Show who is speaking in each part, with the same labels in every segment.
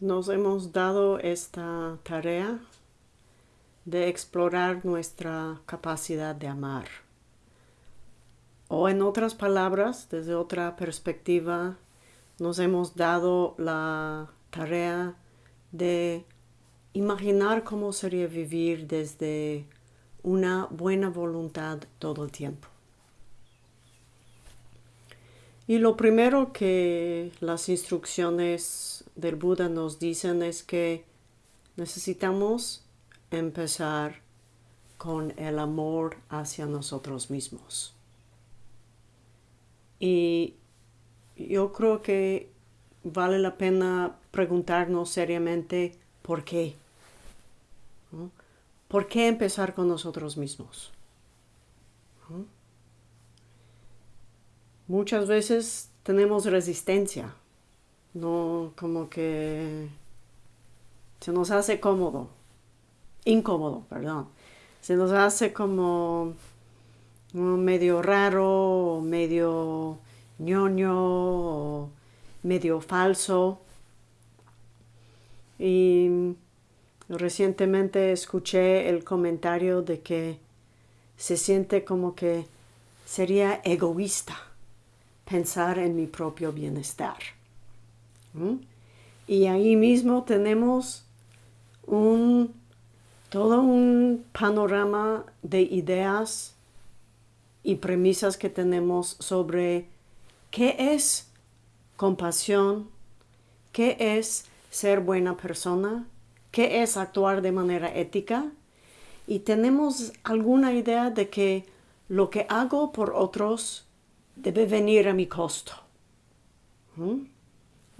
Speaker 1: nos hemos dado esta tarea de explorar nuestra capacidad de amar. O en otras palabras, desde otra perspectiva, nos hemos dado la tarea de imaginar cómo sería vivir desde una buena voluntad todo el tiempo. Y lo primero que las instrucciones del Buda nos dicen es que necesitamos empezar con el amor hacia nosotros mismos. Y yo creo que vale la pena preguntarnos seriamente por qué. ¿Por qué empezar con nosotros mismos? Muchas veces tenemos resistencia, no como que se nos hace cómodo, incómodo, perdón. Se nos hace como medio raro, medio ñoño, medio falso. Y recientemente escuché el comentario de que se siente como que sería egoísta pensar en mi propio bienestar. Y ahí mismo tenemos un, todo un panorama de ideas y premisas que tenemos sobre qué es compasión, qué es ser buena persona, qué es actuar de manera ética y tenemos alguna idea de que lo que hago por otros debe venir a mi costo.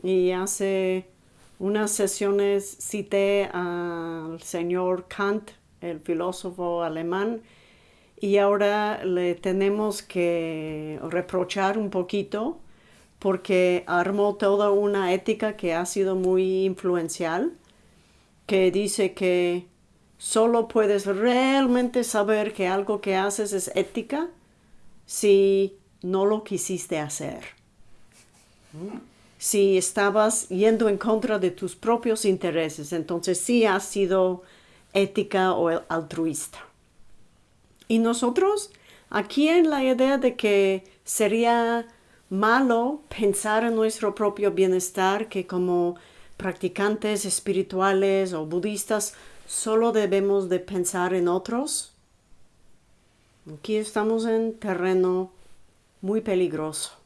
Speaker 1: Y hace unas sesiones cité al señor Kant, el filósofo alemán, y ahora le tenemos que reprochar un poquito porque armó toda una ética que ha sido muy influencial, que dice que solo puedes realmente saber que algo que haces es ética si no lo quisiste hacer. Si estabas yendo en contra de tus propios intereses, entonces sí has sido ética o altruista. Y nosotros, aquí en la idea de que sería malo pensar en nuestro propio bienestar, que como practicantes espirituales o budistas solo debemos de pensar en otros. Aquí estamos en terreno muy peligroso,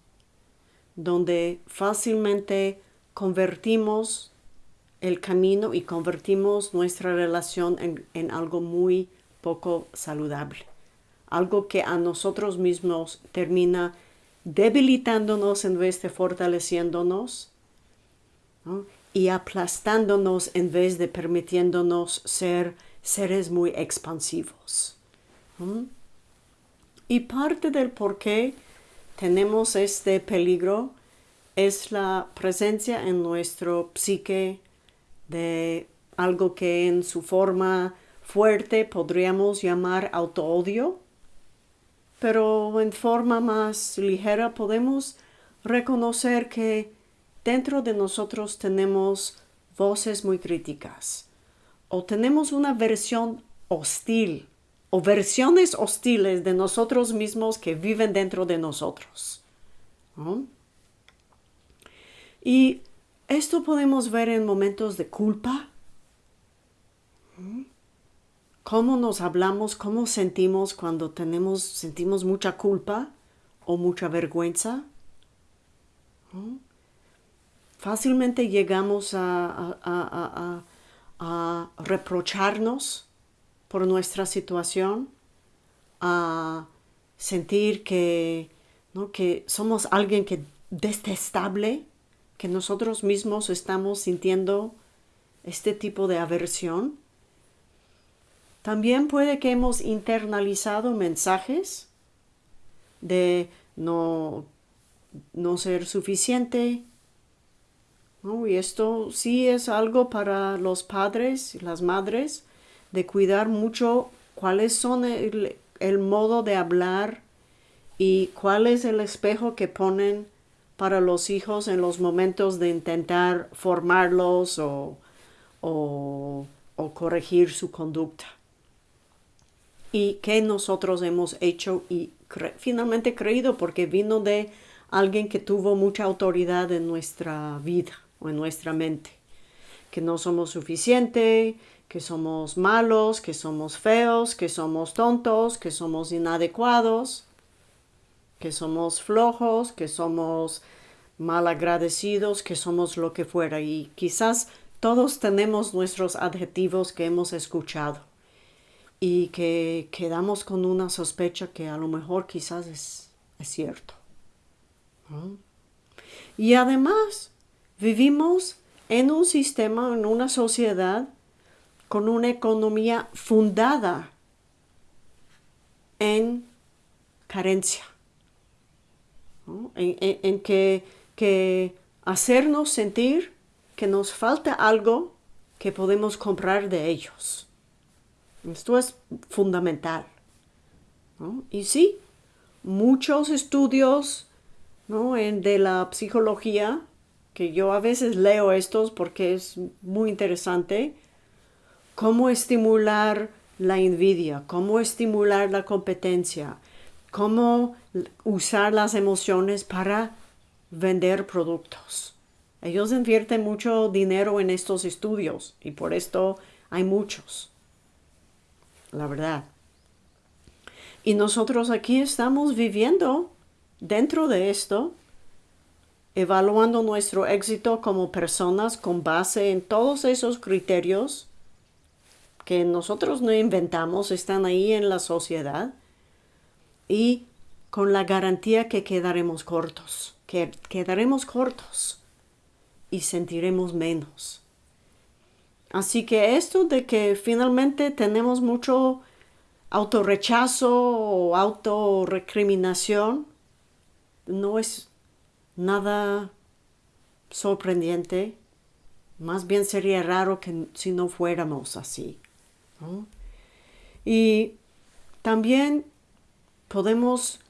Speaker 1: donde fácilmente convertimos el camino y convertimos nuestra relación en, en algo muy poco saludable, algo que a nosotros mismos termina debilitándonos en vez de fortaleciéndonos y aplastándonos en vez de permitiéndonos ser seres muy expansivos. Y parte del por qué tenemos este peligro es la presencia en nuestro psique de algo que en su forma fuerte podríamos llamar autoodio, pero en forma más ligera podemos reconocer que dentro de nosotros tenemos voces muy críticas o tenemos una versión hostil o versiones hostiles de nosotros mismos que viven dentro de nosotros. Y esto podemos ver en momentos de culpa, cómo nos hablamos, cómo sentimos cuando tenemos, sentimos mucha culpa o mucha vergüenza. Fácilmente llegamos a, reprocharnos por nuestra situación, a sentir que, que somos alguien que detestable, que nosotros mismos estamos sintiendo este tipo de aversión también puede que hemos internalizado mensajes de no, no ser suficiente. Y esto sí es algo para los padres y las madres de cuidar mucho cuáles son el modo de hablar y cuál es el espejo que ponen para los hijos en los momentos de intentar formarlos o, o, corregir su conducta. Y que nosotros hemos hecho y finalmente creído porque vino de alguien que tuvo mucha autoridad en nuestra vida o en nuestra mente. Que no somos suficiente, que somos malos, que somos feos, que somos tontos, que somos inadecuados, que somos flojos, que somos malagradecidos, que somos lo que fuera. Y quizás todos tenemos nuestros adjetivos que hemos escuchado y que quedamos con una sospecha que a lo mejor quizás es, cierto. Y además vivimos en un sistema, en una sociedad con una economía fundada en carencia, en, que, que hacernos sentir que nos falta algo que podemos comprar de ellos. Esto es fundamental. Y sí, muchos estudios en, de la psicología, que yo a veces leo estos porque es muy interesante, cómo estimular la envidia, cómo estimular la competencia, cómo usar las emociones para vender productos. Ellos invierten mucho dinero en estos estudios y por esto hay muchos, la verdad. Y nosotros aquí estamos viviendo dentro de esto, evaluando nuestro éxito como personas con base en todos esos criterios que nosotros no inventamos, están ahí en la sociedad y con la garantía que quedaremos cortos, que quedaremos cortos y sentiremos menos. Así que esto de que finalmente tenemos mucho autorrechazo o autorrecriminación no es nada sorprendente. Más bien sería raro que si no fuéramos así. Y también podemos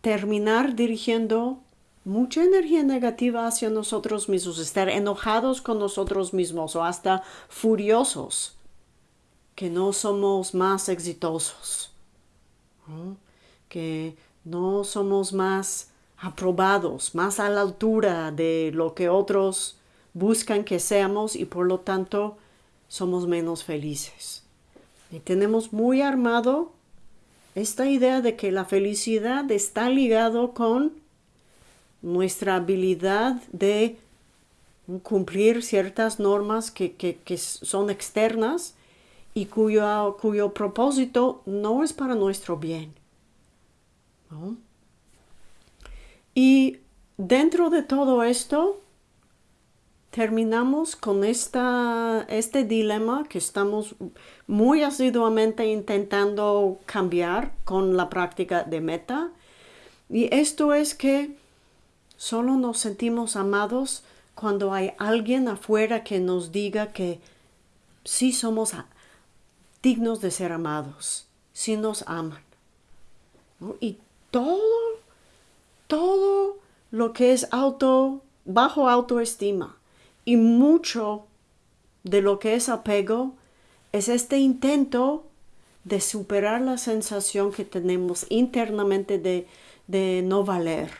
Speaker 1: terminar dirigiendo mucha energía negativa hacia nosotros mismos, estar enojados con nosotros mismos o hasta furiosos que no somos más exitosos, que no somos más aprobados, más a la altura de lo que otros buscan que seamos y por lo tanto somos menos felices. Y tenemos muy armado esta idea de que la felicidad está ligado con nuestra habilidad de cumplir ciertas normas que, son externas y cuyo, cuyo, propósito no es para nuestro bien. Y dentro de todo esto, terminamos con esta, este dilema que estamos muy asiduamente intentando cambiar con la práctica de meta. Y esto es que solo nos sentimos amados cuando hay alguien afuera que nos diga que sí somos dignos de ser amados, sí nos aman. Y todo, todo lo que es auto, bajo autoestima, y mucho de lo que es apego es este intento de superar la sensación que tenemos internamente de, no valer,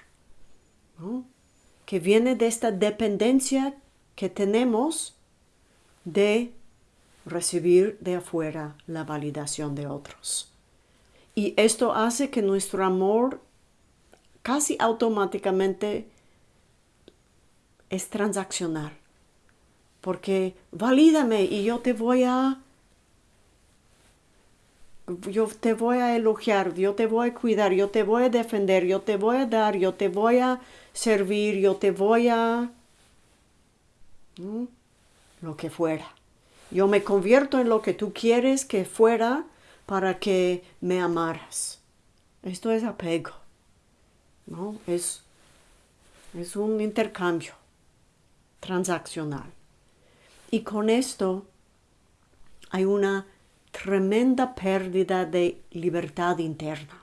Speaker 1: que viene de esta dependencia que tenemos de recibir de afuera la validación de otros. Y esto hace que nuestro amor casi automáticamente es transaccional porque valídame y yo te voy a yo te voy a elogiar, yo te voy a cuidar, yo te voy a defender, yo te voy a dar, yo te voy a servir, yo te voy a lo que fuera. Yo me convierto en lo que tú quieres que fuera para que me amaras. Esto es apego. ¿no? Es, es un intercambio transaccional. Y con esto hay una tremenda pérdida de libertad interna.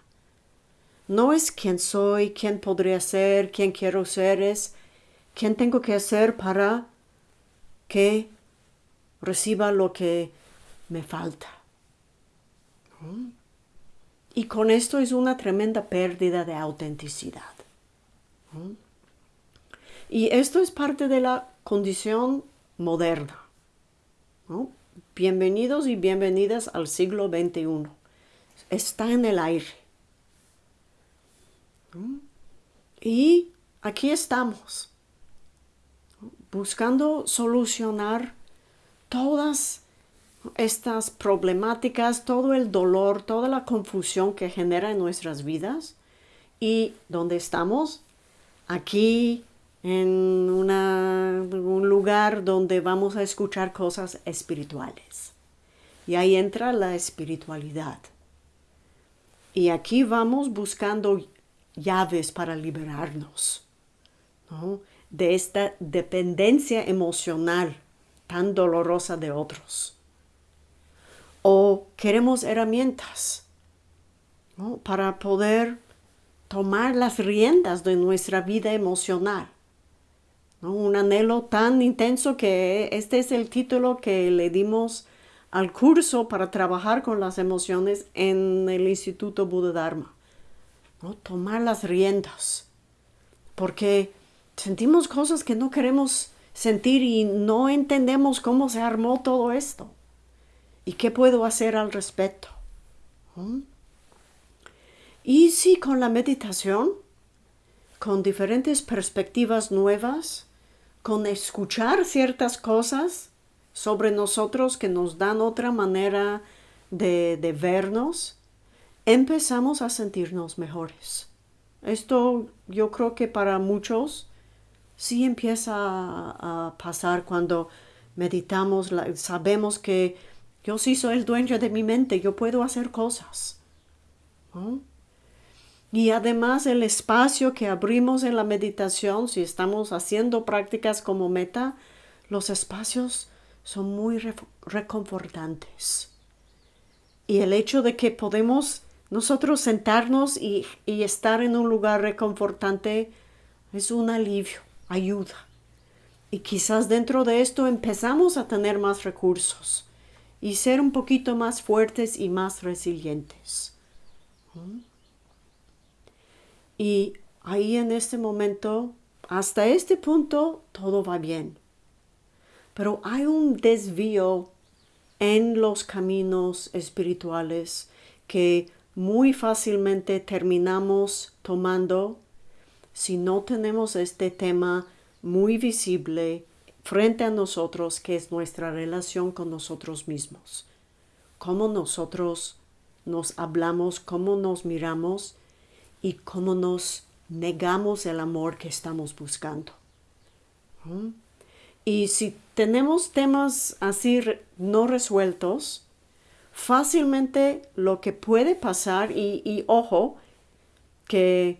Speaker 1: no es quién soy, quién podría ser, quién quiero ser, es quién tengo que hacer para que reciba lo que me falta. Y con esto es una tremenda pérdida de autenticidad. Y esto es parte de la condición moderna. Bienvenidos y bienvenidas al siglo XXI. Está en el aire. Y aquí estamos, buscando solucionar todas estas problemáticas, todo el dolor, toda la confusión que genera en nuestras vidas. ¿Y dónde estamos? Aquí en un lugar donde vamos a escuchar cosas espirituales. Y ahí entra la espiritualidad. Y aquí vamos buscando llaves para liberarnos de esta dependencia emocional tan dolorosa de otros. O queremos herramientas para poder tomar las riendas de nuestra vida emocional. Un anhelo tan intenso que este es el título que le dimos al curso para trabajar con las emociones en el Instituto Buda Dharma. ¿no? Tomar las riendas. Porque sentimos cosas que no queremos sentir y no entendemos cómo se armó todo esto. ¿Y qué puedo hacer al respecto? ¿Mm? Y si con la meditación, con diferentes perspectivas nuevas, con escuchar ciertas cosas sobre nosotros que nos dan otra manera de, de vernos, empezamos a sentirnos mejores. Esto yo creo que para muchos sí empieza a, pasar cuando meditamos, sabemos que yo sí soy el dueño de mi mente, yo puedo hacer cosas. Y además el espacio que abrimos en la meditación, si estamos haciendo prácticas como meta, los espacios son muy reconfortantes. Y el hecho de que podemos nosotros sentarnos y, estar en un lugar reconfortante es un alivio, ayuda. Y quizás dentro de esto empezamos a tener más recursos y ser un poquito más fuertes y más resilientes. ¿Mm? Y ahí en este momento, hasta este punto, todo va bien. Pero hay un desvío en los caminos espirituales que muy fácilmente terminamos tomando si no tenemos este tema muy visible frente a nosotros, que es nuestra relación con nosotros mismos. Cómo nosotros nos hablamos, cómo nos miramos y cómo nos negamos el amor que estamos buscando. ¿Mm? Y si tenemos temas así no resueltos, fácilmente lo que puede pasar, y, ojo, que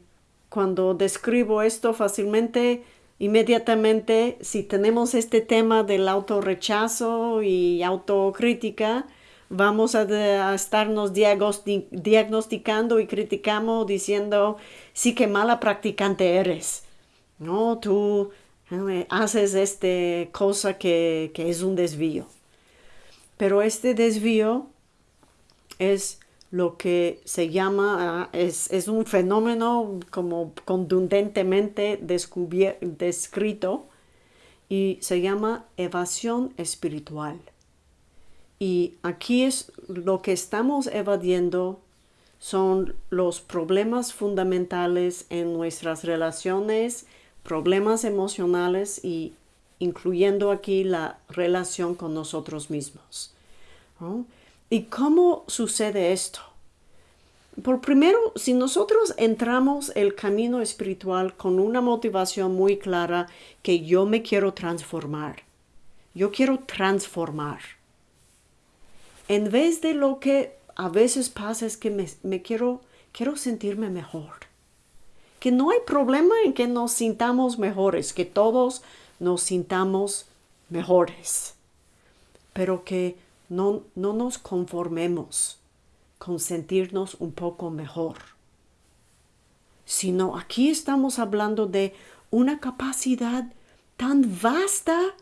Speaker 1: cuando describo esto fácilmente, inmediatamente, si tenemos este tema del autorrechazo y autocrítica, vamos a, estarnos diagnosticando y criticando diciendo, sí que mala practicante eres. No, tú eh, haces esta cosa que, que es un desvío. Pero este desvío es lo que se llama, ah, es, un fenómeno como contundentemente descrito y se llama evasión espiritual. Y aquí es lo que estamos evadiendo son los problemas fundamentales en nuestras relaciones, problemas emocionales y incluyendo aquí la relación con nosotros mismos. ¿Y cómo sucede esto? Por primero, si nosotros entramos el camino espiritual con una motivación muy clara que yo me quiero transformar, yo quiero transformar. En vez de lo que a veces pasa es que me, quiero, quiero sentirme mejor. Que no hay problema en que nos sintamos mejores, que todos nos sintamos mejores, pero que no, nos conformemos con sentirnos un poco mejor. sino aquí estamos hablando de una capacidad tan vasta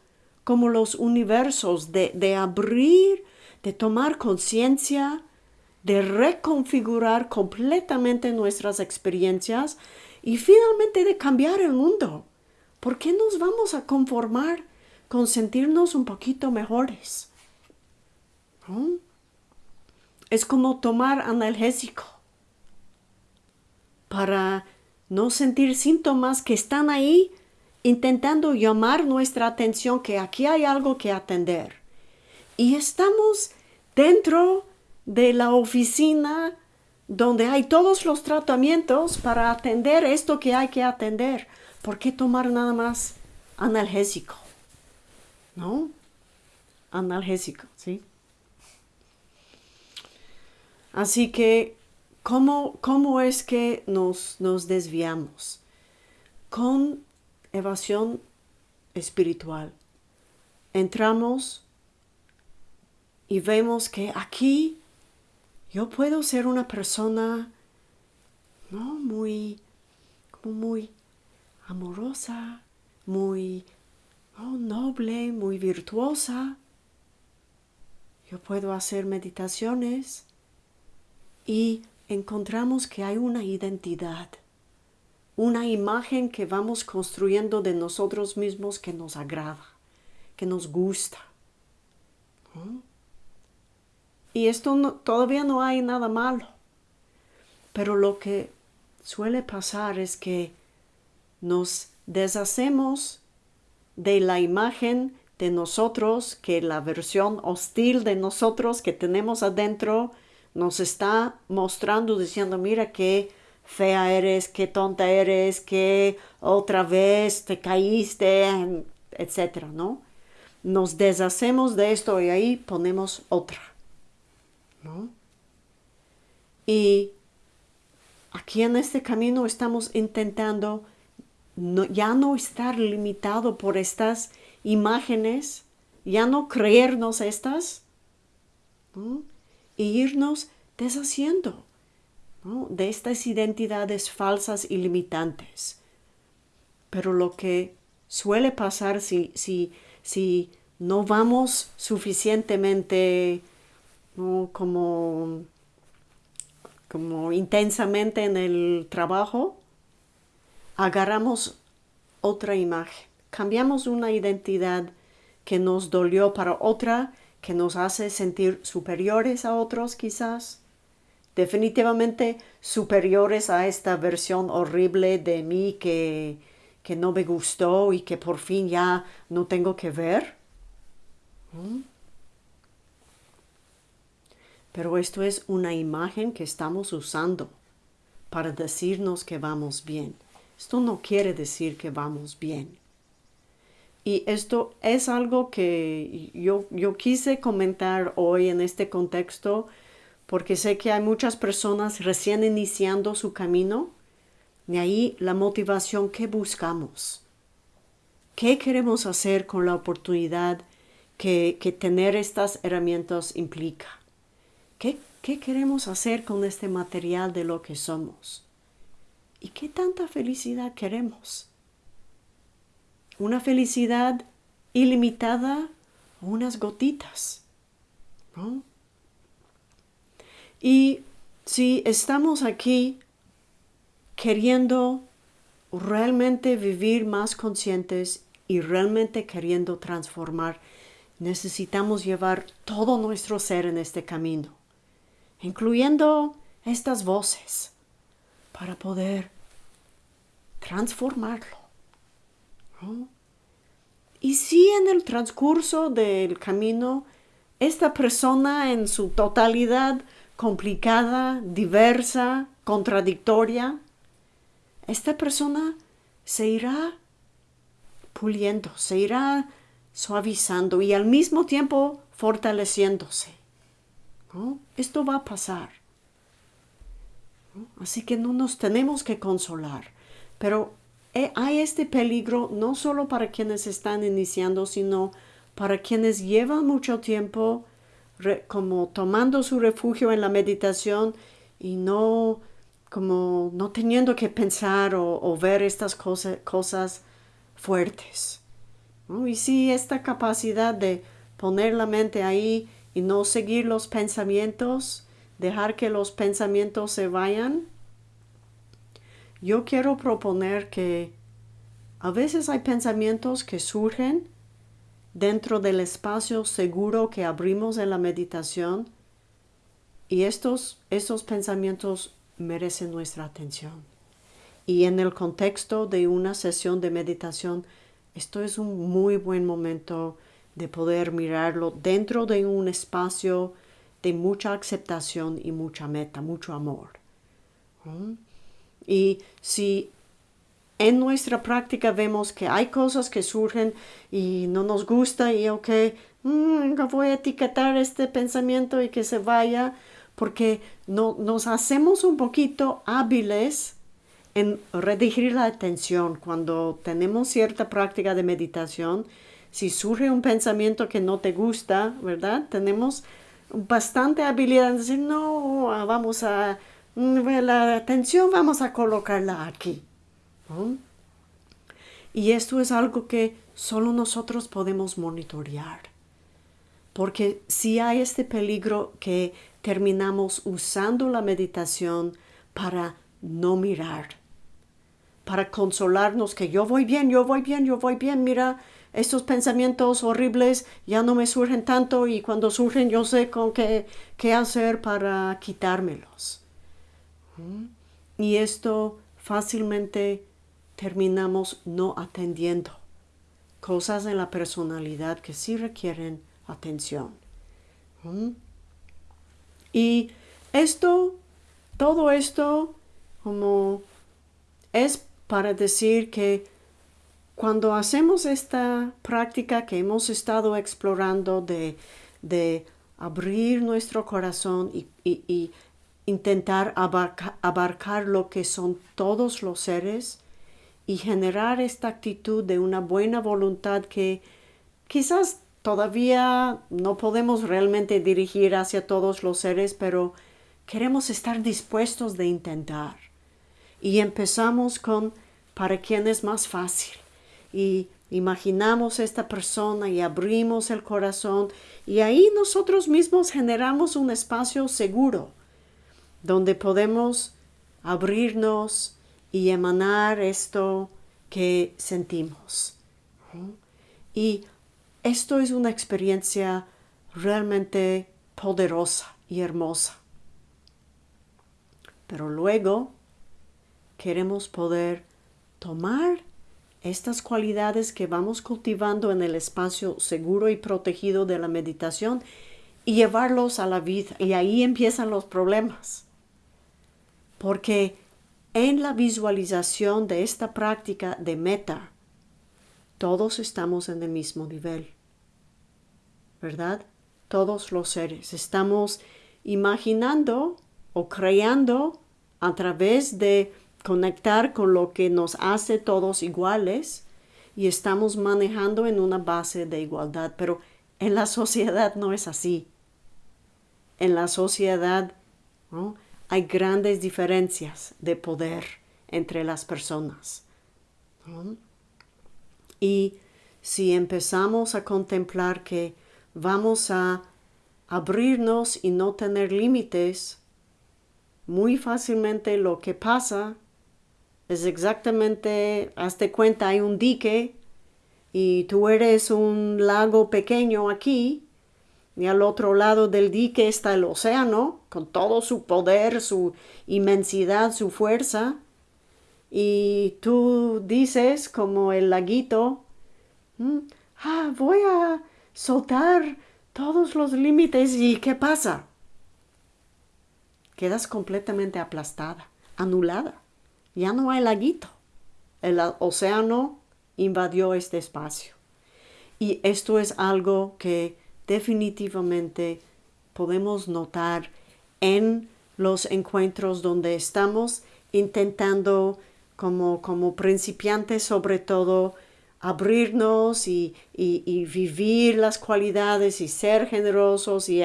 Speaker 1: como los universos de, de abrir, de tomar conciencia, de reconfigurar completamente nuestras experiencias y finalmente de cambiar el mundo. ¿Por qué nos vamos a conformar con sentirnos un poquito mejores? Es como tomar analgésico para no sentir síntomas que están ahí intentando llamar nuestra atención que aquí hay algo que atender. Y estamos dentro de la oficina donde hay todos los tratamientos para atender esto que hay que atender. ¿Por qué tomar nada más analgésico? ¿No? Analgésico, ¿sí? Así que, ¿cómo, cómo es que nos, nos desviamos? Con evasión espiritual. Entramos y vemos que aquí yo puedo ser una persona no muy muy amorosa, muy noble, muy virtuosa. Yo puedo hacer meditaciones y encontramos que hay una identidad, una imagen que vamos construyendo de nosotros mismos que nos agrada, que nos gusta. Y esto todavía no hay nada malo. Pero lo que suele pasar es que nos deshacemos de la imagen de nosotros, que la versión hostil de nosotros que tenemos adentro nos está mostrando diciendo, mira qué fea eres, qué tonta eres, que otra vez te caíste, etcétera, ¿no? Nos deshacemos de esto y ahí ponemos otra. Y aquí en este camino estamos intentando ya no estar limitado por estas imágenes, ya no creernos estas, y irnos deshaciendo de estas identidades falsas y limitantes. Pero lo que suele pasar si, si, si no vamos suficientemente como, como intensamente en el trabajo, agarramos otra imagen, cambiamos una identidad que nos dolió para otra, que nos hace sentir superiores a otros quizás, definitivamente superiores a esta versión horrible de mí que, que no me gustó y que por fin ya no tengo que ver. ¿Mm? Pero esto es una imagen que estamos usando para decirnos que vamos bien. Esto no quiere decir que vamos bien. Y esto es algo que yo, yo quise comentar hoy en este contexto porque sé que hay muchas personas recién iniciando su camino y ahí la motivación que buscamos. ¿Qué queremos hacer con la oportunidad que, que tener estas herramientas implica? ¿Qué, queremos hacer con este material de lo que somos? ¿Y qué tanta felicidad queremos? ¿Una felicidad ilimitada o unas gotitas? Y si estamos aquí queriendo realmente vivir más conscientes y realmente queriendo transformar, necesitamos llevar todo nuestro ser en este camino incluyendo estas voces, para poder transformarlo. Y si en el transcurso del camino esta persona en su totalidad complicada, diversa, contradictoria, esta persona se irá puliendo, se irá suavizando y al mismo tiempo fortaleciéndose. Esto va a pasar. Así que no nos tenemos que consolar. Pero eh, hay este peligro no solo para quienes están iniciando, sino para quienes llevan mucho tiempo como tomando su refugio en la meditación y no, como no teniendo que pensar o, ver estas cosas fuertes. Y sí, esta capacidad de poner la mente ahí y no seguir los pensamientos, dejar que los pensamientos se vayan. Yo quiero proponer que a veces hay pensamientos que surgen dentro del espacio seguro que abrimos en la meditación y estos, estos pensamientos merecen nuestra atención. Y en el contexto de una sesión de meditación, esto es un muy buen momento de poder mirarlo dentro de un espacio de mucha aceptación y mucha meta, mucho amor. ¿Mm? Y si en nuestra práctica vemos que hay cosas que surgen y no nos gusta y ok, mm, voy a etiquetar este pensamiento y que se vaya, porque no, nos hacemos un poquito hábiles en redirigir la atención cuando tenemos cierta práctica de meditación. Si surge un pensamiento que no te gusta, ¿verdad? Tenemos bastante habilidad en decir, no, vamos a, mm, la atención vamos a colocarla aquí. Y esto es algo que solo nosotros podemos monitorear. Porque si hay este peligro que terminamos usando la meditación para no mirar, para consolarnos que yo voy bien, yo voy bien, yo voy bien, mira, estos pensamientos horribles ya no me surgen tanto y cuando surgen yo sé con qué, qué hacer para quitármelos. Y esto fácilmente terminamos no atendiendo cosas en la personalidad que sí requieren atención. Y esto, todo esto, como es para decir que cuando hacemos esta práctica que hemos estado explorando de, abrir nuestro corazón y, intentar abarcar lo que son todos los seres y generar esta actitud de una buena voluntad que quizás Todavía no podemos realmente dirigir hacia todos los seres, pero queremos estar dispuestos de intentar. Y empezamos con para quién es más fácil. Y imaginamos esta persona y abrimos el corazón y ahí nosotros mismos generamos un espacio seguro donde podemos abrirnos y emanar esto que sentimos. Y esto es una experiencia realmente poderosa y hermosa. Pero luego queremos poder tomar estas cualidades que vamos cultivando en el espacio seguro y protegido de la meditación y llevarlos a la vida. Y ahí empiezan los problemas. Porque en la visualización de esta práctica de meta, todos estamos en el mismo nivel. ¿verdad? Todos los seres. Estamos imaginando o creando a través de conectar con lo que nos hace todos iguales y estamos manejando en una base de igualdad, pero en la sociedad no es así. En la sociedad hay grandes diferencias de poder entre las personas. Y si empezamos a contemplar que vamos a abrirnos y no tener límites, muy fácilmente lo que pasa es exactamente, hazte cuenta, hay un dique y tú eres un lago pequeño aquí y al otro lado del dique está el océano con todo su poder, su inmensidad, su fuerza. Y tú dices como el laguito, mm, ah, voy a soltar todos los límites y ¿qué pasa? Quedas completamente aplastada, anulada. Ya no hay laguito. El océano invadió este espacio. Y esto es algo que definitivamente podemos notar en los encuentros donde estamos intentando como, como principiantes sobre todo abrirnos y, vivir las cualidades y ser generosos y,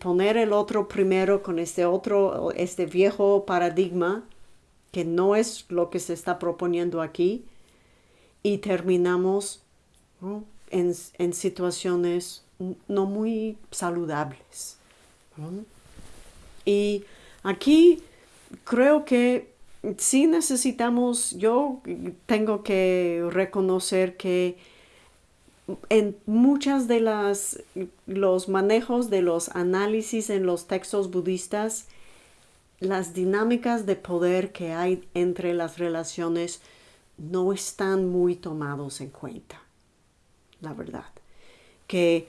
Speaker 1: poner el otro primero con este otro, este viejo paradigma, que no es lo que se está proponiendo aquí, y terminamos en, situaciones no muy saludables. Y aquí creo que sí necesitamos, yo tengo que reconocer que en muchas de las los manejos de los análisis en los textos budistas las dinámicas de poder que hay entre las relaciones no están muy tomados en cuenta la verdad. Que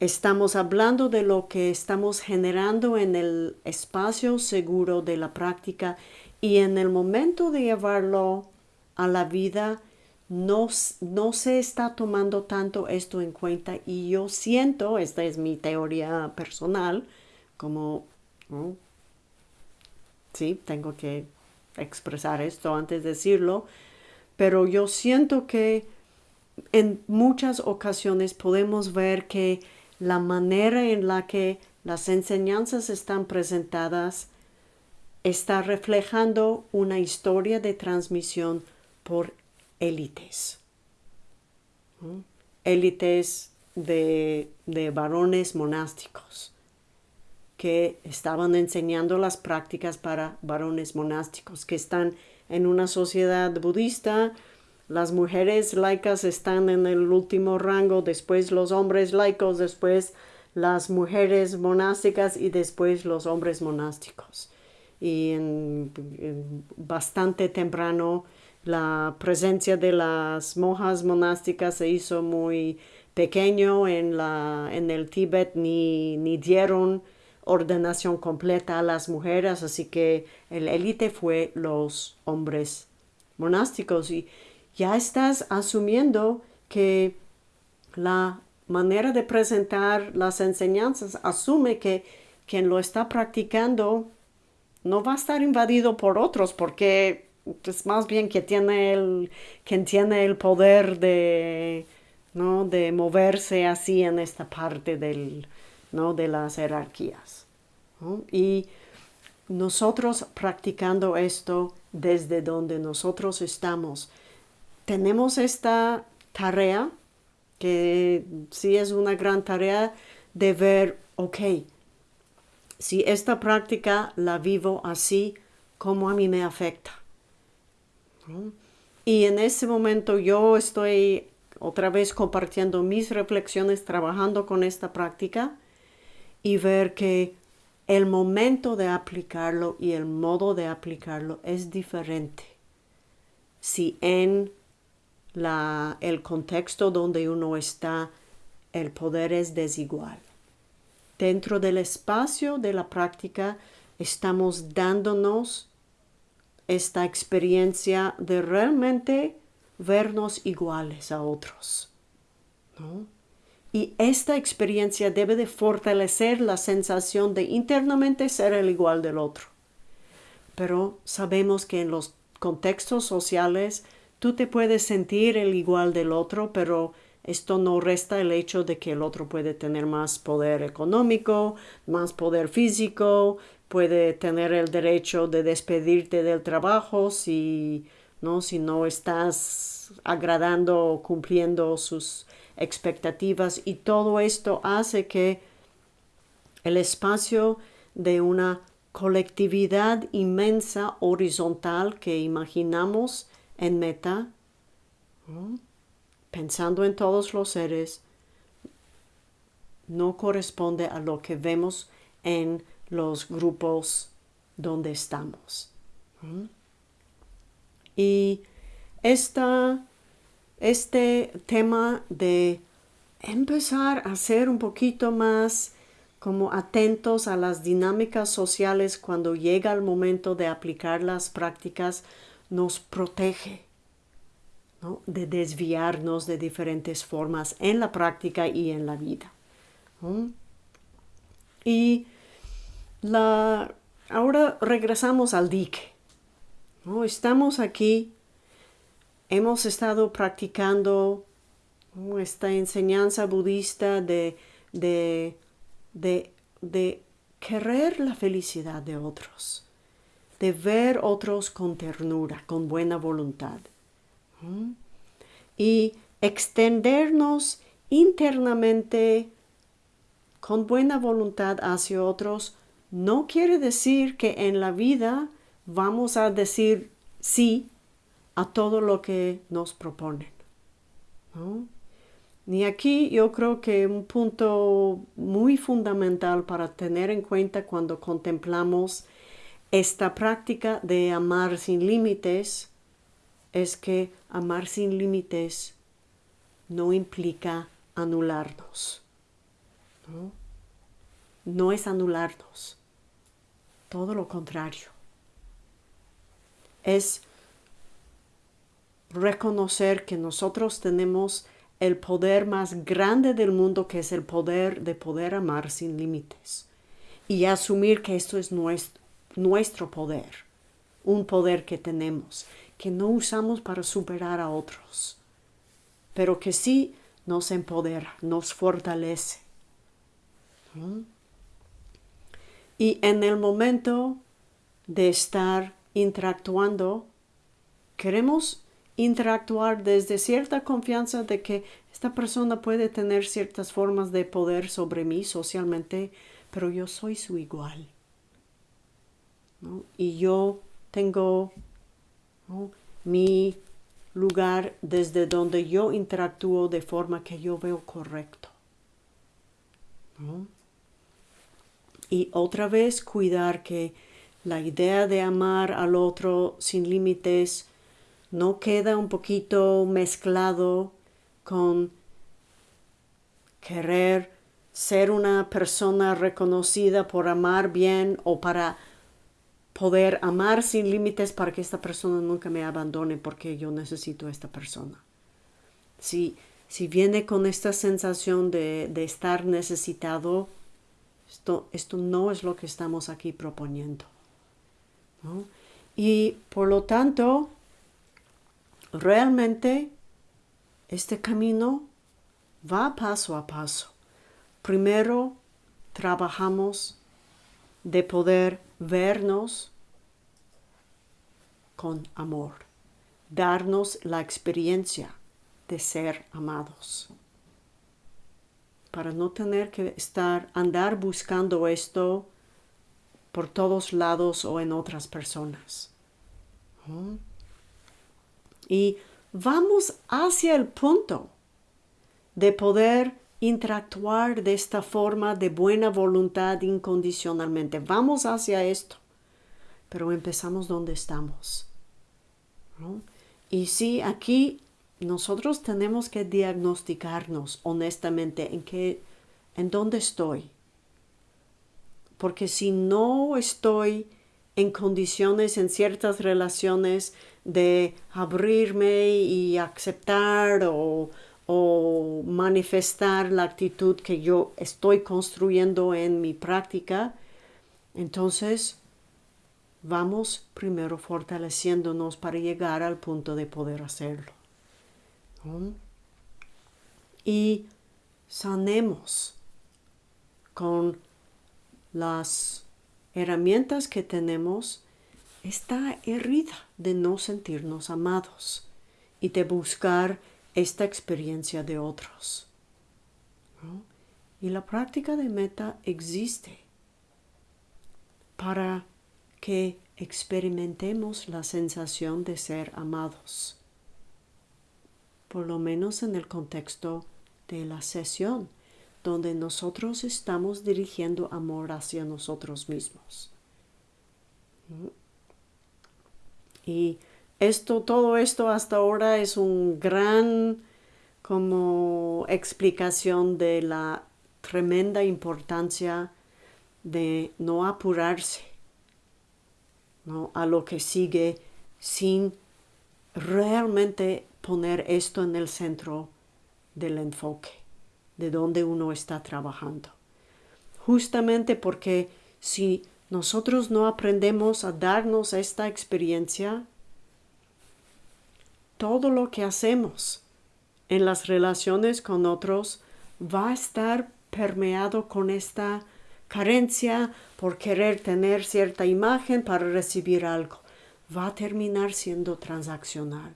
Speaker 1: estamos hablando de lo que estamos generando en el espacio seguro de la práctica y en el momento de llevarlo a la vida no, no se está tomando tanto esto en cuenta y yo siento, esta es mi teoría personal, como, sí, tengo que expresar esto antes de decirlo, pero yo siento que en muchas ocasiones podemos ver que la manera en la que las enseñanzas están presentadas está reflejando una historia de transmisión por élites. Élites de, de varones monásticos que estaban enseñando las prácticas para varones monásticos, que están en una sociedad budista, las mujeres laicas están en el último rango, después los hombres laicos, después las mujeres monásticas y después los hombres monásticos. Y en bastante temprano la presencia de las monjas monásticas se hizo muy pequeño en, la, en el Tíbet, ni, ni dieron ordenación completa a las mujeres, así que el élite fue los hombres monásticos y ya estás asumiendo que la manera de presentar las enseñanzas asume que quien lo está practicando no va a estar invadido por otros porque es más bien que tiene el, quien tiene el poder de, ¿no? de moverse así en esta parte del, ¿no? de las jerarquías. Y nosotros practicando esto desde donde nosotros estamos, tenemos esta tarea, que sí es una gran tarea de ver, ok, si esta práctica la vivo así, ¿cómo a mí me afecta? Y en ese momento yo estoy otra vez compartiendo mis reflexiones, trabajando con esta práctica y ver que el momento de aplicarlo y el modo de aplicarlo es diferente. Si en la, el contexto donde uno está, el poder es desigual. Dentro del espacio de la práctica estamos dándonos esta experiencia de realmente vernos iguales a otros. Y esta experiencia debe de fortalecer la sensación de internamente ser el igual del otro. Pero sabemos que en los contextos sociales tú te puedes sentir el igual del otro, pero esto no resta el hecho de que el otro puede tener más poder económico, más poder físico, puede tener el derecho de despedirte del trabajo si no, si no estás agradando o cumpliendo sus expectativas y todo esto hace que el espacio de una colectividad inmensa horizontal que imaginamos en meta, pensando en todos los seres, no corresponde a lo que vemos en los grupos donde estamos. Y esta, este tema de empezar a ser un poquito más como atentos a las dinámicas sociales cuando llega el momento de aplicar las prácticas nos protege de desviarnos de diferentes formas en la práctica y en la vida. Y la, ahora regresamos al dique. ¿no? Estamos aquí, hemos estado practicando esta enseñanza budista de, querer la felicidad de otros, de ver otros con ternura, con buena voluntad. Y extendernos internamente con buena voluntad hacia otros no quiere decir que en la vida vamos a decir sí a todo lo que nos proponen. Y aquí yo creo que un punto muy fundamental para tener en cuenta cuando contemplamos esta práctica de amar sin límites es que amar sin límites no implica anularnos. ¿no? no es anularnos, todo lo contrario. Es reconocer que nosotros tenemos el poder más grande del mundo, que es el poder de poder amar sin límites. Y asumir que esto es nuestro, nuestro poder, un poder que tenemos, que no usamos para superar a otros, pero que sí nos empodera, nos fortalece. Y en el momento de estar interactuando, queremos interactuar desde cierta confianza de que esta persona puede tener ciertas formas de poder sobre mí socialmente, pero yo soy su igual. Y yo tengo mi lugar desde donde yo interactúo de forma que yo veo correcto. Y otra vez cuidar que la idea de amar al otro sin límites no queda un poquito mezclado con querer ser una persona reconocida por amar bien o para poder amar sin límites para que esta persona nunca me abandone porque yo necesito a esta persona. Si, si viene con esta sensación de, de estar necesitado, esto, esto, no es lo que estamos aquí proponiendo. Y por lo tanto, realmente este camino va paso a paso. Primero trabajamos de poder vernos con amor, darnos la experiencia de ser amados, para no tener que estar, andar buscando esto por todos lados o en otras personas. Y vamos hacia el punto de poder interactuar de esta forma de buena voluntad incondicionalmente. Vamos hacia esto, pero empezamos donde estamos. Y sí, aquí nosotros tenemos que diagnosticarnos honestamente en qué, en dónde estoy. Porque si no estoy en condiciones en ciertas relaciones de abrirme y aceptar o, o manifestar la actitud que yo estoy construyendo en mi práctica, entonces vamos primero fortaleciéndonos para llegar al punto de poder hacerlo. Y sanemos con las herramientas que tenemos esta herida de no sentirnos amados y de buscar esta experiencia de otros. Y la práctica de meta existe para que experimentemos la sensación de ser amados, por lo menos en el contexto de la sesión, donde nosotros estamos dirigiendo amor hacia nosotros mismos. Y esto, todo esto hasta ahora es un gran como explicación de la tremenda importancia de no apurarse a lo que sigue sin realmente poner esto en el centro del enfoque, de donde uno está trabajando. Justamente porque si nosotros no aprendemos a darnos esta experiencia, todo lo que hacemos en las relaciones con otros va a estar permeado con esta carencia, por querer tener cierta imagen para recibir algo. Va a terminar siendo transaccional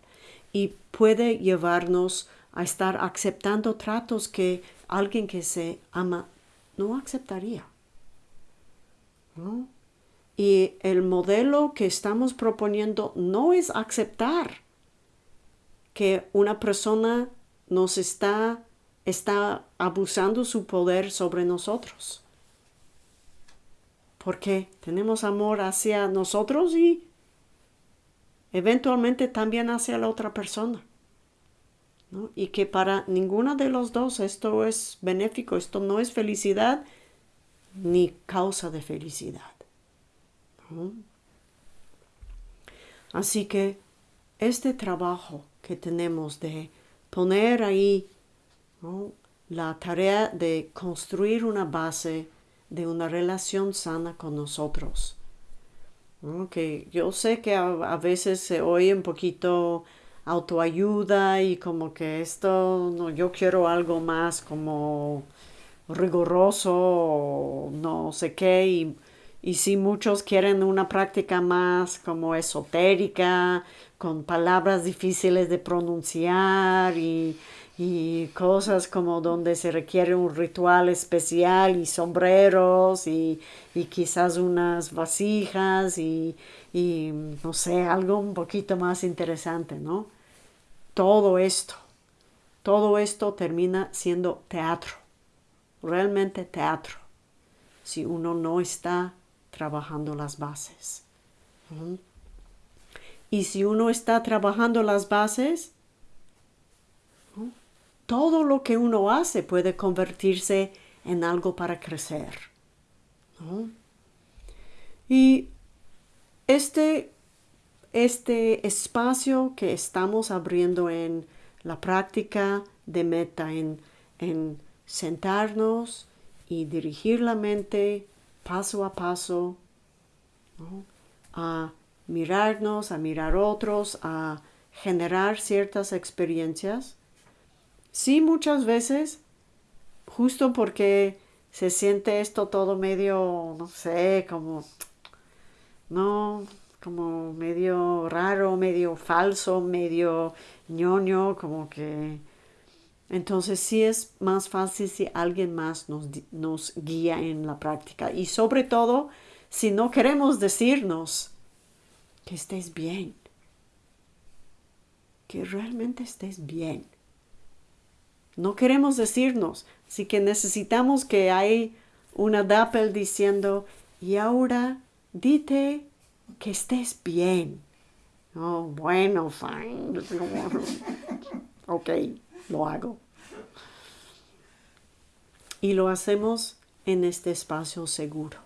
Speaker 1: y puede llevarnos a estar aceptando tratos que alguien que se ama no aceptaría. Y el modelo que estamos proponiendo no es aceptar que una persona nos está, está abusando su poder sobre nosotros. Porque tenemos amor hacia nosotros y eventualmente también hacia la otra persona. Y que para ninguno de los dos esto es benéfico, esto no es felicidad ni causa de felicidad. Así que este trabajo que tenemos de poner ahí la tarea de construir una base de una relación sana con nosotros. Que yo sé que a veces se oye un poquito autoayuda y como que esto, no, yo quiero algo más como riguroso, no sé qué, y, y si muchos quieren una práctica más como esotérica, con palabras difíciles de pronunciar y, y cosas como donde se requiere un ritual especial y sombreros y, y quizás unas vasijas y, y, no sé, algo un poquito más interesante, ¿no? Todo esto, todo esto termina siendo teatro, realmente teatro, si uno no está trabajando las bases. Y si uno está trabajando las bases, todo lo que uno hace puede convertirse en algo para crecer. Y este este espacio que estamos abriendo en la práctica de meta, en, sentarnos y dirigir la mente paso a paso a mirarnos, a mirar otros, a generar ciertas experiencias. Sí, muchas veces, justo porque se siente esto todo medio, no sé, como, no, como medio raro, medio falso, medio ñoño, como que... Entonces sí es más fácil si alguien más nos, nos guía en la práctica. Y sobre todo, si no queremos decirnos que estés bien, que realmente estés bien. No queremos decirnos, así que necesitamos que hay una DAPEL diciendo, y ahora dite que estés bien. Oh, bueno, fine. ok, lo hago. Y lo hacemos en este espacio seguro.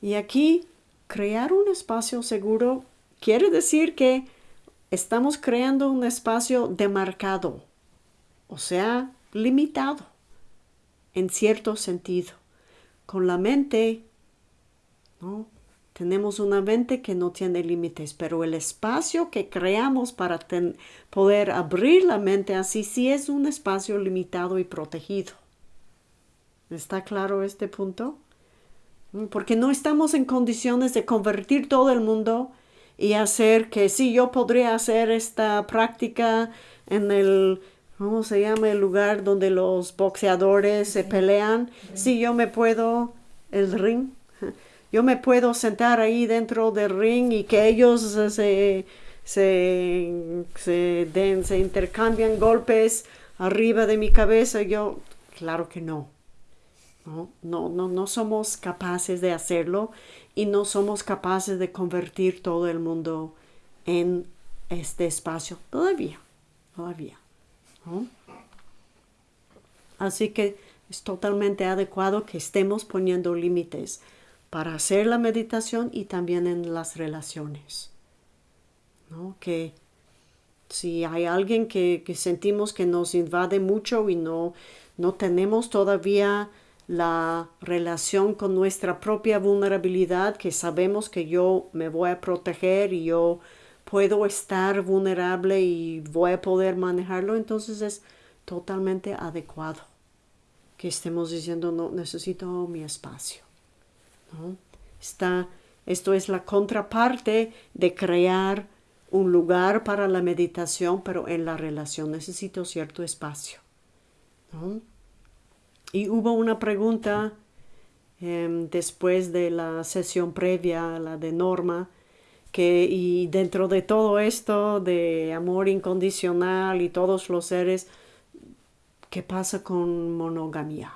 Speaker 1: Y aquí, crear un espacio seguro quiere decir que estamos creando un espacio demarcado, o sea, limitado, en cierto sentido. Con la mente tenemos una mente que no tiene límites, pero el espacio que creamos para poder abrir la mente así sí es un espacio limitado y protegido. ¿Está claro este punto? Mm, porque no estamos en condiciones de convertir todo el mundo y hacer que sí, yo podría hacer esta práctica en el, ¿cómo se llama? El lugar donde los boxeadores se pelean. Sí, yo me puedo, el ring, yo me puedo sentar ahí dentro del ring y que ellos se, se, se, den, se intercambian golpes arriba de mi cabeza. Yo, claro que no. No, no, no, no somos capaces de hacerlo y no somos capaces de convertir todo el mundo en este espacio todavía, todavía. Así que es totalmente adecuado que estemos poniendo límites para hacer la meditación y también en las relaciones. ¿no? Que si hay alguien que, sentimos que nos invade mucho y no, no tenemos todavía la relación con nuestra propia vulnerabilidad, que sabemos que yo me voy a proteger y yo puedo estar vulnerable y voy a poder manejarlo, entonces es totalmente adecuado que estemos diciendo, no, necesito mi espacio. Está, esto es la contraparte de crear un lugar para la meditación, pero en la relación necesito cierto espacio. Y hubo una pregunta em, después de la sesión previa, la de Norma, que y dentro de todo esto de amor incondicional y todos los seres, ¿qué pasa con monogamia?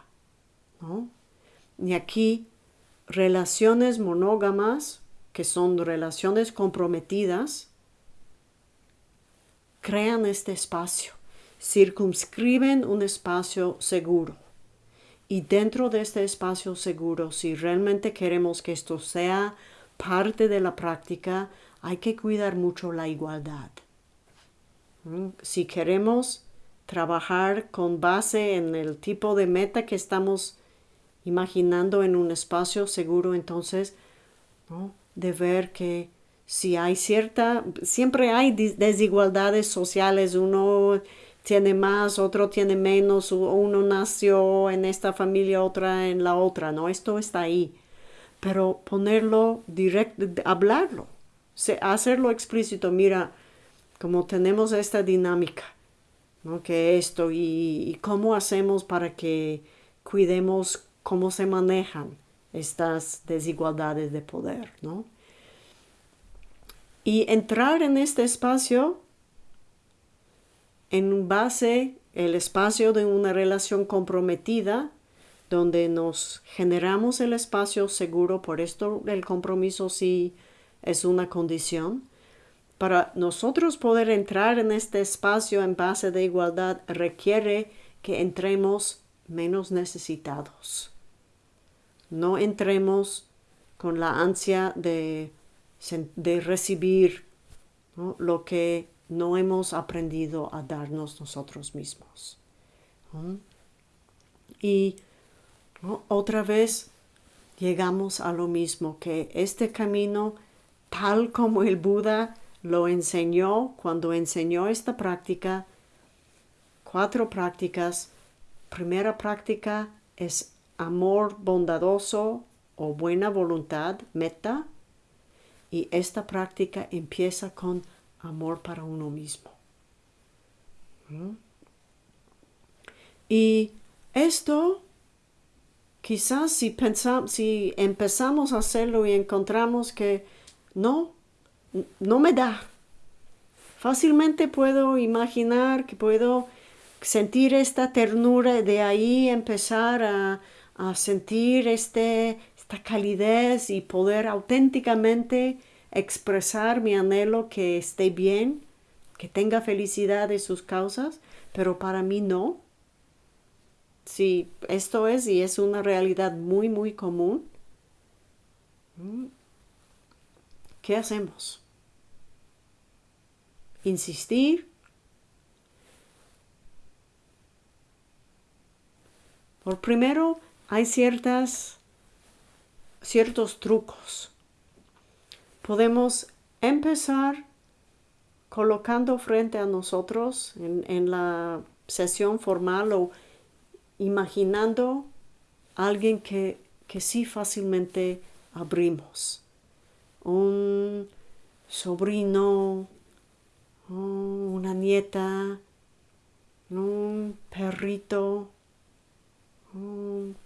Speaker 1: Y aquí relaciones monógamas, que son relaciones comprometidas, crean este espacio, circunscriben un espacio seguro. Y dentro de este espacio seguro, si realmente queremos que esto sea parte de la práctica, hay que cuidar mucho la igualdad. ¿Mm? Si queremos trabajar con base en el tipo de meta que estamos imaginando en un espacio seguro, entonces, de ver que si hay cierta, siempre hay desigualdades sociales, uno tiene más, otro tiene menos, uno nació en esta familia, otra en la otra, ¿no? Esto está ahí. Pero ponerlo directo, hablarlo, hacerlo explícito, mira, como tenemos esta dinámica, ¿no? Que esto y, y cómo hacemos para que cuidemos cómo se manejan estas desigualdades de poder, ¿no? Y entrar en este espacio en base el espacio de una relación comprometida donde nos generamos el espacio seguro, por esto el compromiso sí es una condición. Para nosotros poder entrar en este espacio en base de igualdad requiere que entremos menos necesitados. No entremos con la ansia de, de recibir lo que no hemos aprendido a darnos nosotros mismos. Y otra vez llegamos a lo mismo, que este camino, tal como el Buda lo enseñó cuando enseñó esta práctica, cuatro prácticas. Primera práctica es amor bondadoso o buena voluntad, meta. Y esta práctica empieza con amor para uno mismo. ¿Mm? Y esto, quizás si, pensamos, si empezamos a hacerlo y encontramos que no, no me da. Fácilmente puedo imaginar que puedo sentir esta ternura, de ahí empezar a, a sentir este, esta calidez y poder auténticamente expresar mi anhelo que esté bien, que tenga felicidad de sus causas, pero para mí no. Si esto es y es una realidad muy, muy común, ¿qué hacemos? Insistir. Por primero, hay ciertas, ciertos trucos podemos empezar colocando frente a nosotros en, la sesión formal o imaginando a alguien que, que sí fácilmente abrimos. Un sobrino, una nieta, un perrito, un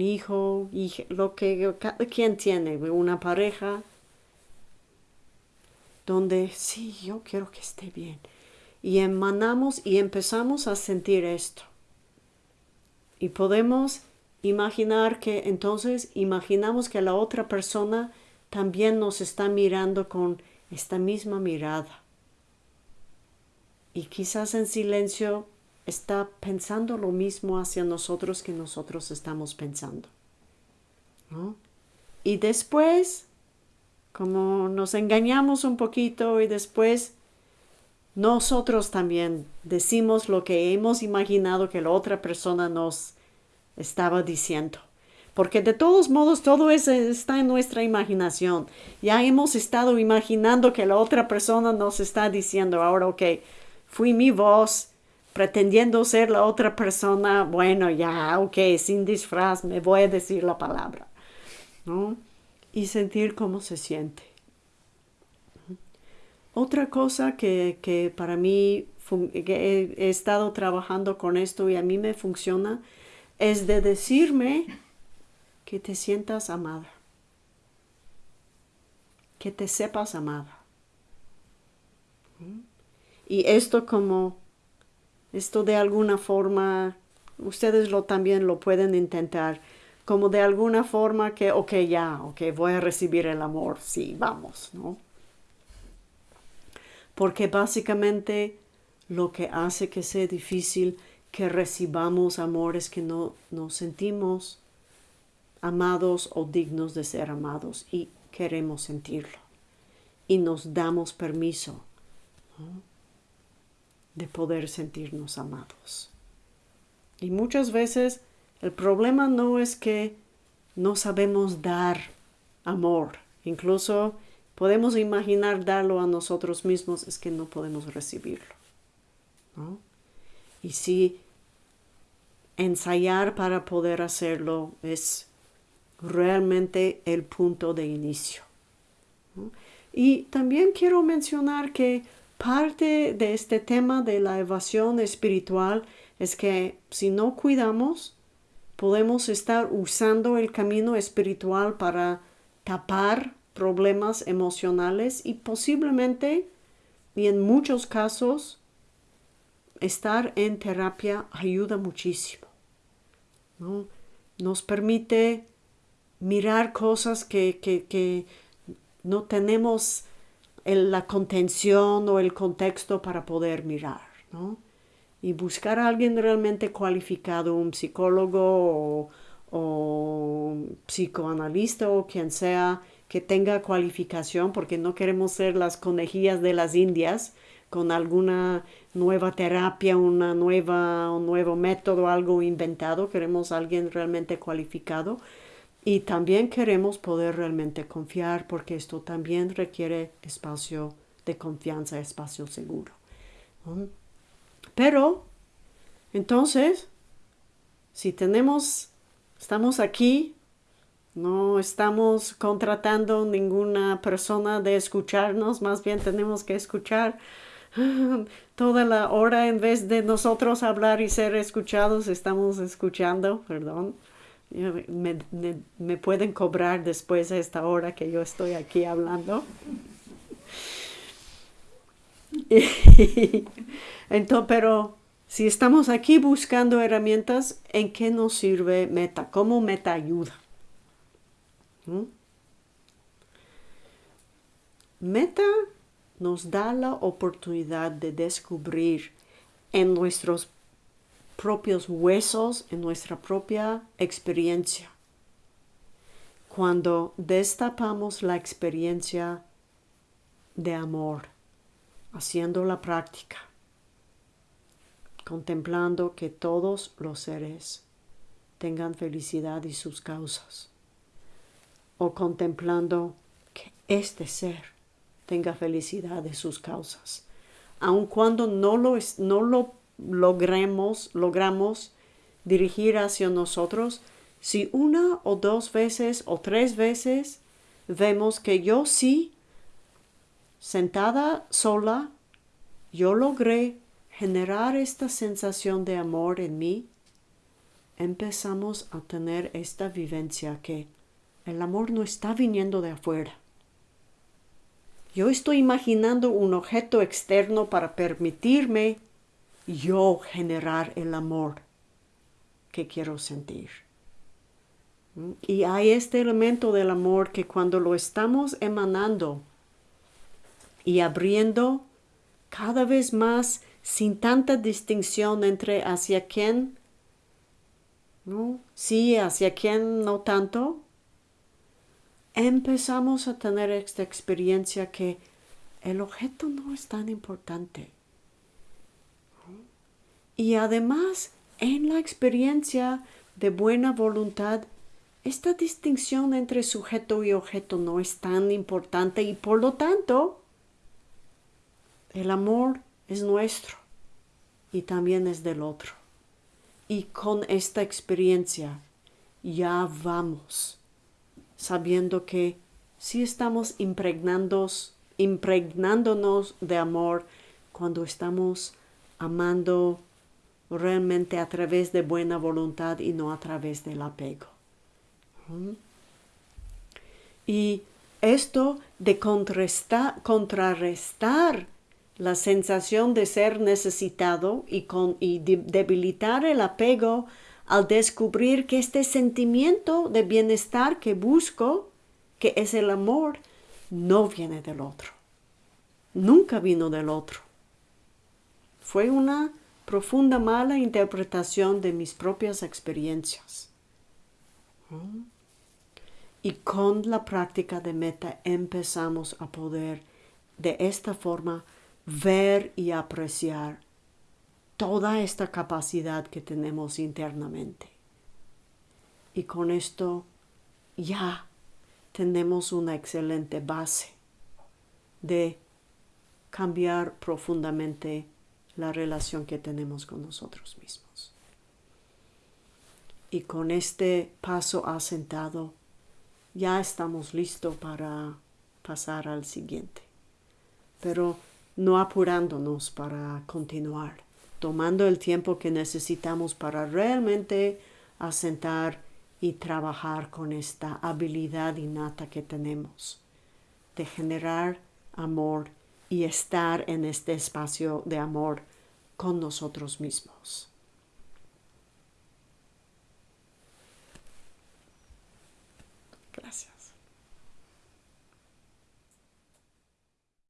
Speaker 1: hijo, lo que cada quien tiene, una pareja, donde sí, yo quiero que esté bien. Y emanamos y empezamos a sentir esto. Y podemos imaginar que entonces imaginamos que la otra persona también nos está mirando con esta misma mirada. Y quizás en silencio está pensando lo mismo hacia nosotros que nosotros estamos pensando. Y después, como nos engañamos un poquito y después nosotros también decimos lo que hemos imaginado que la otra persona nos estaba diciendo. Porque de todos modos todo eso está en nuestra imaginación. Ya hemos estado imaginando que la otra persona nos está diciendo, ahora, ok, fui mi voz, pretendiendo ser la otra persona, bueno, ya, ok, sin disfraz, me voy a decir la palabra, ¿no? Y sentir cómo se siente. Otra cosa que, para mí, que he, estado trabajando con esto y a mí me funciona, es de decirme que te sientas amada, que te sepas amada. Y esto como, esto de alguna forma, ustedes lo también lo pueden intentar, como de alguna forma que, ok, ya, ok, voy a recibir el amor, sí, vamos, ¿no? Porque básicamente lo que hace que sea difícil que recibamos amor es que no nos sentimos amados o dignos de ser amados y queremos sentirlo. Y nos damos permiso de poder sentirnos amados. Y muchas veces el problema no es que no sabemos dar amor. Incluso podemos imaginar darlo a nosotros mismos, es que no podemos recibirlo. Y si ensayar para poder hacerlo es realmente el punto de inicio. Y también quiero mencionar que parte de este tema de la evasión espiritual es que si no cuidamos, podemos estar usando el camino espiritual para tapar problemas emocionales y posiblemente, y en muchos casos, estar en terapia ayuda muchísimo. Nos permite mirar cosas que, que no tenemos la contención o el contexto para poder mirar, ¿no? Y buscar a alguien realmente cualificado, un psicólogo o, psicoanalista o quien sea que tenga cualificación, porque no queremos ser las conejillas de las indias con alguna nueva terapia, una nueva, un nuevo método, algo inventado. Queremos alguien realmente cualificado y también queremos poder realmente confiar porque esto también requiere espacio de confianza, espacio seguro. Pero, entonces, si tenemos, estamos aquí, no estamos contratando ninguna persona de escucharnos, más bien tenemos que escuchar toda la hora en vez de nosotros hablar y ser escuchados, estamos escuchando, perdón me, pueden cobrar después de esta hora que yo estoy aquí hablando. Entonces, pero si estamos aquí buscando herramientas, ¿en qué nos sirve Meta? ¿Cómo Meta ayuda? ¿Mm? Meta nos da la oportunidad de descubrir en nuestros propios huesos, en nuestra propia experiencia. Cuando destapamos la experiencia de amor, haciendo la práctica, contemplando que todos los seres tengan felicidad y sus causas, o contemplando que este ser tenga felicidad y sus causas, aun cuando no lo, no lo logremos, logramos dirigir hacia nosotros, si una o dos veces o tres veces vemos que yo sí, sentada sola, yo logré generar esta sensación de amor en mí, empezamos a tener esta vivencia que el amor no está viniendo de afuera. Yo estoy imaginando un objeto externo para permitirme yo generar el amor que quiero sentir. ¿Mm? Y hay este elemento del amor que cuando lo estamos emanando y abriendo cada vez más sin tanta distinción entre hacia quién, ¿no? Sí, hacia quién no tanto, empezamos a tener esta experiencia que el objeto no es tan importante. Y además, en la experiencia de buena voluntad, esta distinción entre sujeto y objeto no es tan importante y por lo tanto, el amor es nuestro y también es del otro. Y con esta experiencia ya vamos sabiendo que si estamos impregnándonos, impregnándonos de amor cuando estamos amando realmente a través de buena voluntad y no a través del apego. Y esto de contrarrestar la sensación de ser necesitado y, con, y debilitar el apego al descubrir que este sentimiento de bienestar que busco, que es el amor, no viene del otro. Nunca vino del otro. Fue una profunda mala interpretación de mis propias experiencias. Y con la práctica de meta empezamos a poder de esta forma ver y apreciar toda esta capacidad que tenemos internamente. Y con esto ya tenemos una excelente base de cambiar profundamente la relación que tenemos con nosotros mismos. Y con este paso asentado, ya estamos listos para pasar al siguiente. Pero no apurándonos para continuar, tomando el tiempo que necesitamos para realmente asentar y trabajar con esta habilidad innata que tenemos de generar amor y estar en este espacio de amor con nosotros mismos.